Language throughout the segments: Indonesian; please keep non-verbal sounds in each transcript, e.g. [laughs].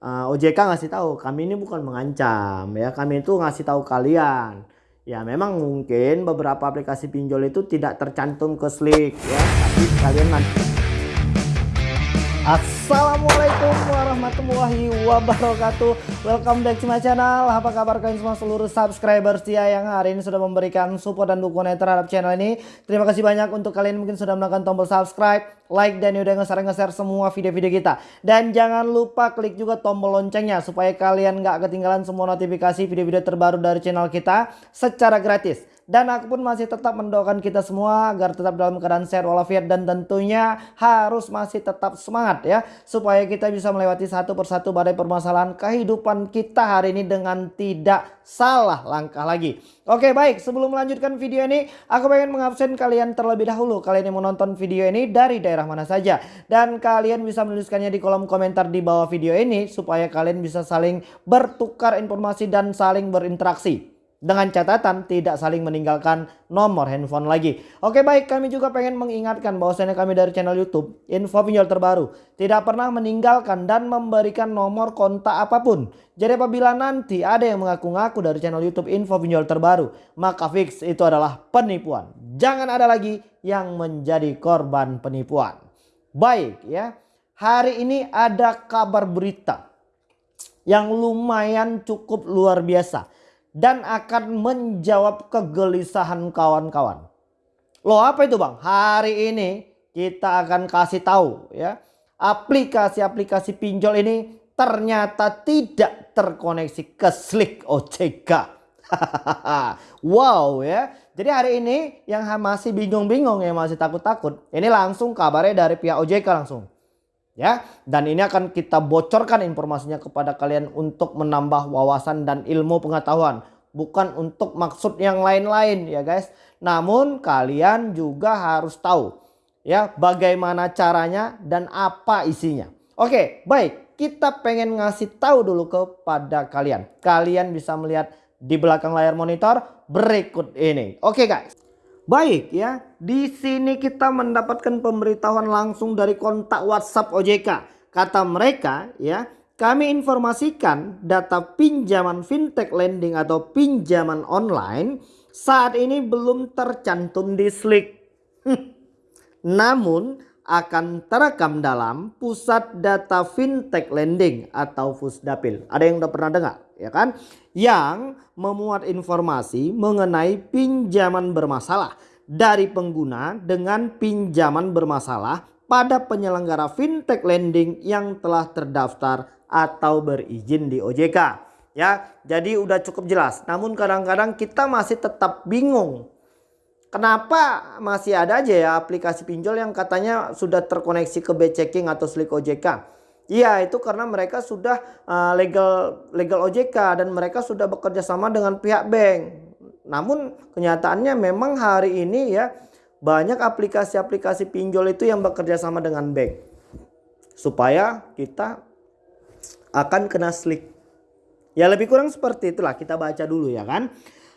uh, OJK ngasih tahu kami ini bukan mengancam ya. Kami itu ngasih tahu kalian. Ya memang mungkin beberapa aplikasi pinjol itu tidak tercantum ke Slick ya. Tapi kalian nanti Assalamualaikum warahmatullahi wabarakatuh. Welcome back to my channel. Apa kabar kalian semua seluruh subscriber setia Yang hari ini sudah memberikan support dan dukungan terhadap channel ini? Terima kasih banyak untuk kalian mungkin sudah menekan tombol subscribe Like dan udah nge-share-nge-share semua video-video kita. Dan jangan lupa klik juga tombol loncengnya Supaya kalian gak ketinggalan semua notifikasi video-video terbaru dari channel kita Secara gratis. Dan aku pun masih tetap mendoakan kita semua agar tetap dalam keadaan sehat walafiat dan tentunya harus masih tetap semangat ya. Supaya kita bisa melewati satu persatu badai permasalahan kehidupan kita hari ini dengan tidak salah langkah lagi. Oke baik sebelum melanjutkan video ini aku pengen mengabsen kalian terlebih dahulu. Kalian yang menonton video ini dari daerah mana saja. Dan kalian bisa menuliskannya di kolom komentar di bawah video ini supaya kalian bisa saling bertukar informasi dan saling berinteraksi. Dengan catatan tidak saling meninggalkan nomor handphone lagi. Oke baik kami juga pengen mengingatkan bahwasanya kami dari channel Youtube info pinjol terbaru. Tidak pernah meninggalkan dan memberikan nomor kontak apa pun. Jadi apabila nanti ada yang mengaku-ngaku dari channel Youtube info pinjol terbaru. Maka fix itu adalah penipuan. Jangan ada lagi yang menjadi korban penipuan. Baik ya. Hari ini ada kabar berita yang lumayan cukup luar biasa dan akan menjawab kegelisahan kawan-kawan. Loh apa itu bang? Hari ini kita akan kasih tahu ya. Aplikasi-aplikasi pinjol ini ternyata tidak terkoneksi ke Slick OJK. [laughs] wow ya. Jadi hari ini yang masih bingung-bingung ya masih takut-takut. Ini langsung kabarnya dari pihak OJK langsung. Ya, dan ini akan kita bocorkan informasinya kepada kalian untuk menambah wawasan dan ilmu pengetahuan, bukan untuk maksud yang lain-lain ya guys. Namun kalian juga harus tahu ya bagaimana caranya dan apa isinya. Oke, baik. Kita pengen ngasih tahu dulu kepada kalian. Kalian bisa melihat di belakang layar monitor berikut ini. Oke guys. Baik ya, di sini kita mendapatkan pemberitahuan langsung dari kontak WhatsApp OJK. Kata mereka ya, kami informasikan data pinjaman fintech lending atau pinjaman online saat ini belum tercantum di Slick. [laughs] Namun akan terekam dalam pusat data fintech lending atau Pusdapil. Ada yang udah pernah dengar ya kan? Yang memuat informasi mengenai pinjaman bermasalah dari pengguna dengan pinjaman bermasalah pada penyelenggara fintech lending yang telah terdaftar atau berizin di OJK. Ya, jadi udah cukup jelas. Namun kadang-kadang kita masih tetap bingung Kenapa masih ada aja ya aplikasi pinjol yang katanya sudah terkoneksi ke B-checking atau Slick OJK? Iya itu karena mereka sudah uh, legal legal OJK dan mereka sudah bekerja sama dengan pihak bank. Namun kenyataannya memang hari ini ya banyak aplikasi-aplikasi pinjol itu yang bekerja sama dengan bank. Supaya kita akan kena slick. Ya lebih kurang seperti itulah kita baca dulu ya kan.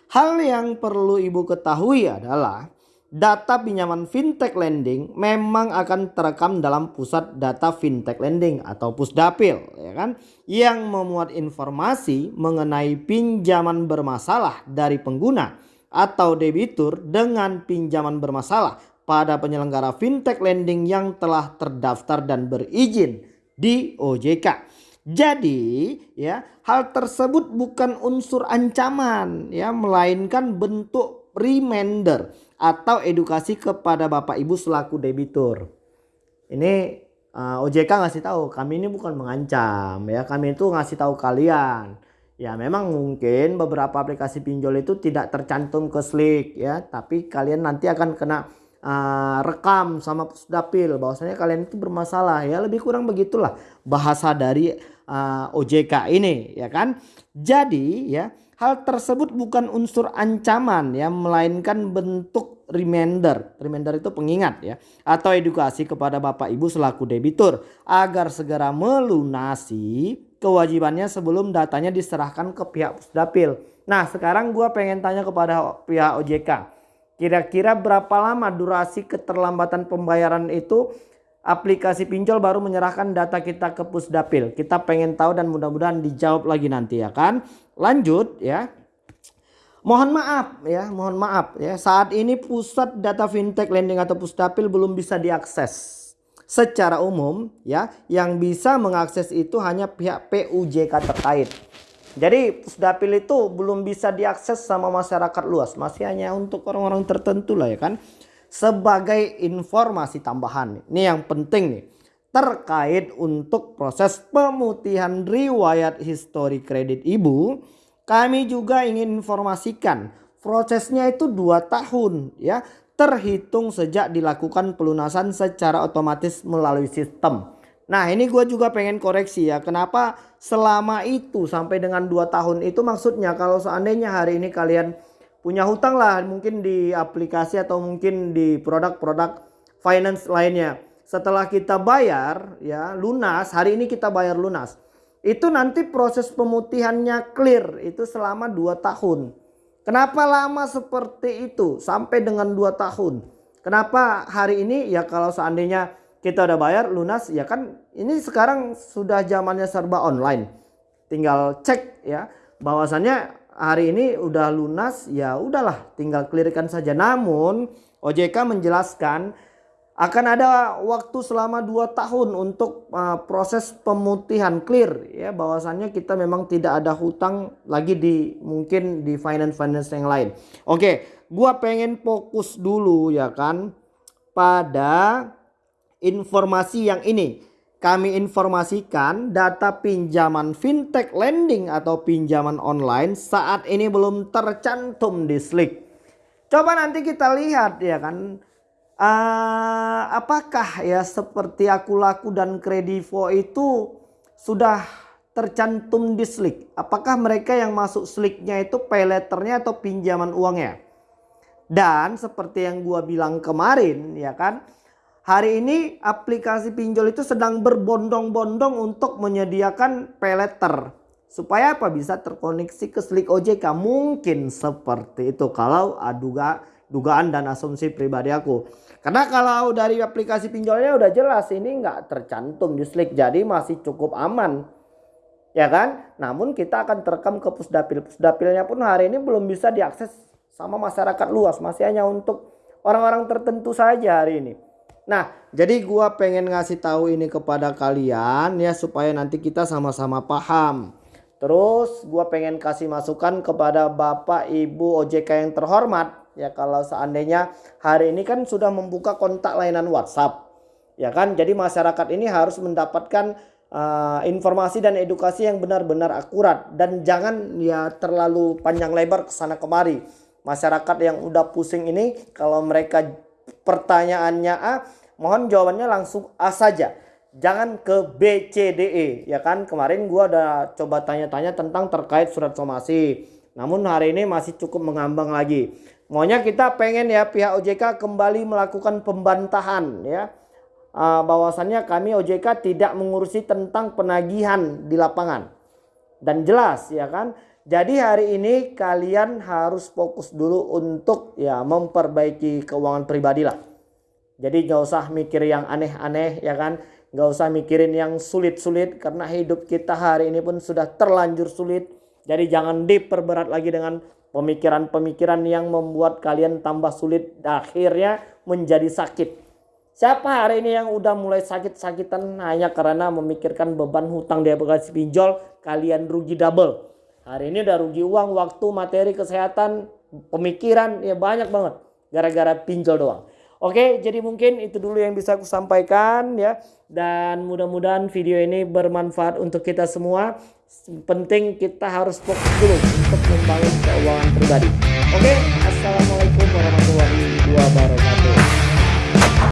Hal yang perlu ibu ketahui adalah data pinjaman fintech lending memang akan terekam dalam pusat data fintech lending atau pusdapil ya kan yang memuat informasi mengenai pinjaman bermasalah dari pengguna atau debitur dengan pinjaman bermasalah pada penyelenggara fintech lending yang telah terdaftar dan berizin di OJK. Jadi ya hal tersebut bukan unsur ancaman ya melainkan bentuk reminder atau edukasi kepada Bapak Ibu selaku debitur. Ini uh, OJK ngasih tahu kami ini bukan mengancam ya kami itu ngasih tahu kalian. Ya memang mungkin beberapa aplikasi pinjol itu tidak tercantum ke Slick ya tapi kalian nanti akan kena uh, rekam sama pusdapil bahwasanya kalian itu bermasalah ya lebih kurang begitulah bahasa dari uh, OJK ini ya kan. Jadi ya hal tersebut bukan unsur ancaman ya melainkan bentuk reminder. Reminder itu pengingat ya atau edukasi kepada Bapak Ibu selaku debitur agar segera melunasi kewajibannya sebelum datanya diserahkan ke pihak Pusdapil. Nah, sekarang gua pengen tanya kepada pihak OJK. Kira-kira berapa lama durasi keterlambatan pembayaran itu aplikasi pinjol baru menyerahkan data kita ke Pusdapil. Kita pengen tahu dan mudah-mudahan dijawab lagi nanti ya kan. Lanjut ya. Mohon maaf ya, mohon maaf ya. Saat ini pusat data fintech lending atau Pusdapil belum bisa diakses secara umum ya. Yang bisa mengakses itu hanya pihak PUJK terkait. Jadi Pusdapil itu belum bisa diakses sama masyarakat luas, masih hanya untuk orang-orang tertentu lah ya kan sebagai informasi tambahan. Ini yang penting nih. Terkait untuk proses pemutihan riwayat histori kredit ibu. Kami juga ingin informasikan prosesnya itu 2 tahun ya. Terhitung sejak dilakukan pelunasan secara otomatis melalui sistem. Nah ini gue juga pengen koreksi ya. Kenapa selama itu sampai dengan 2 tahun itu maksudnya kalau seandainya hari ini kalian punya hutang lah mungkin di aplikasi atau mungkin di produk-produk finance lainnya. Setelah kita bayar ya lunas, hari ini kita bayar lunas. Itu nanti proses pemutihannya clear itu selama 2 tahun. Kenapa lama seperti itu sampai dengan 2 tahun? Kenapa hari ini ya kalau seandainya kita udah bayar lunas ya kan ini sekarang sudah zamannya serba online. Tinggal cek ya bahwasannya hari ini udah lunas ya udahlah tinggal clearkan saja namun OJK menjelaskan akan ada waktu selama 2 tahun untuk uh, proses pemutihan clear ya bahwasannya kita memang tidak ada hutang lagi di mungkin di finance finance yang lain. Oke, gua pengen fokus dulu ya kan pada informasi yang ini kami informasikan data pinjaman fintech lending atau pinjaman online saat ini belum tercantum di Slick. Coba nanti kita lihat ya kan. Uh, apakah ya seperti aku laku dan kredivo itu sudah tercantum di Slick? Apakah mereka yang masuk Slicknya itu pay letternya atau pinjaman uangnya? Dan seperti yang gua bilang kemarin ya kan Hari ini aplikasi pinjol itu sedang berbondong-bondong untuk menyediakan peleter. Supaya apa? Bisa terkoneksi ke Slick OJK. Mungkin seperti itu kalau aduga dugaan dan asumsi pribadi aku. Karena kalau dari aplikasi pinjolnya udah jelas ini nggak tercantum di Slick. Jadi masih cukup aman. Ya kan? Namun kita akan terekam ke Pusdapil. Pusdapilnya pun hari ini belum bisa diakses sama masyarakat luas. Masih hanya untuk orang-orang tertentu saja hari ini. Nah, jadi gua pengen ngasih tahu ini kepada kalian ya supaya nanti kita sama-sama paham. Terus gua pengen kasih masukan kepada Bapak Ibu OJK yang terhormat ya kalau seandainya hari ini kan sudah membuka kontak layanan WhatsApp. Ya kan? Jadi masyarakat ini harus mendapatkan uh, informasi dan edukasi yang benar-benar akurat dan jangan ya terlalu panjang lebar ke sana kemari. Masyarakat yang udah pusing ini kalau mereka pertanyaannya A, mohon jawabannya langsung A saja. Jangan ke B, C, D, E. Ya kan kemarin gua udah coba tanya-tanya tentang terkait surat somasi. Namun hari ini masih cukup mengambang lagi. Maunya kita pengen ya pihak OJK kembali melakukan pembantahan ya. Uh, bahwasannya kami OJK tidak mengurusi tentang penagihan di lapangan. Dan jelas ya kan. Jadi hari ini kalian harus fokus dulu untuk ya memperbaiki keuangan pribadi lah. Jadi gak usah mikir yang aneh-aneh ya kan. Gak usah mikirin yang sulit-sulit karena hidup kita hari ini pun sudah terlanjur sulit. Jadi jangan diperberat lagi dengan pemikiran-pemikiran yang membuat kalian tambah sulit akhirnya menjadi sakit. Siapa hari ini yang udah mulai sakit-sakitan hanya karena memikirkan beban hutang di aplikasi pinjol kalian rugi double. Hari ini udah rugi uang, waktu, materi, kesehatan, pemikiran ya banyak banget gara-gara pinjol doang. Oke, jadi mungkin itu dulu yang bisa aku sampaikan ya. Dan mudah-mudahan video ini bermanfaat untuk kita semua. Penting kita harus fokus dulu untuk membangun keuangan pribadi. Oke, Assalamualaikum warahmatullahi wabarakatuh.